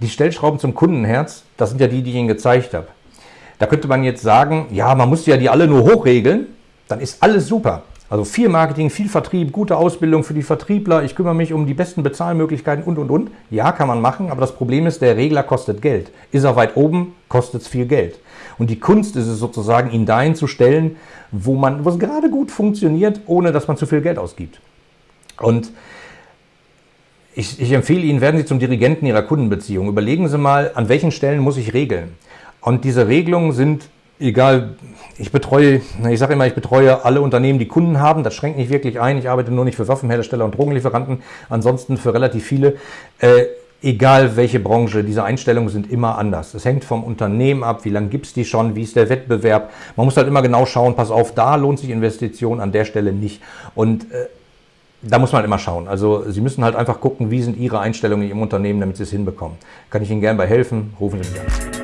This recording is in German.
Die Stellschrauben zum Kundenherz, das sind ja die, die ich Ihnen gezeigt habe. Da könnte man jetzt sagen, ja, man muss ja die alle nur hochregeln, dann ist alles super. Also viel Marketing, viel Vertrieb, gute Ausbildung für die Vertriebler, ich kümmere mich um die besten Bezahlmöglichkeiten und, und, und. Ja, kann man machen, aber das Problem ist, der Regler kostet Geld. Ist er weit oben, kostet es viel Geld. Und die Kunst ist es sozusagen, ihn dahin zu stellen, wo, es gerade gut funktioniert, ohne dass man zu viel Geld ausgibt. Und ich, ich empfehle Ihnen, werden Sie zum Dirigenten Ihrer Kundenbeziehung. Überlegen Sie mal, an welchen Stellen muss ich regeln. Und diese Regelungen sind, egal, ich betreue, ich sage immer, ich betreue alle Unternehmen, die Kunden haben. Das schränkt nicht wirklich ein. Ich arbeite nur nicht für Waffenhersteller und Drogenlieferanten, ansonsten für relativ viele. Äh, egal welche Branche, diese Einstellungen sind immer anders. Es hängt vom Unternehmen ab, wie lange gibt es die schon, wie ist der Wettbewerb. Man muss halt immer genau schauen, pass auf, da lohnt sich Investition, an der Stelle nicht. Und äh, da muss man immer schauen. Also Sie müssen halt einfach gucken, wie sind Ihre Einstellungen in Ihrem Unternehmen, damit Sie es hinbekommen. Kann ich Ihnen gerne bei helfen? Rufen Sie mich an.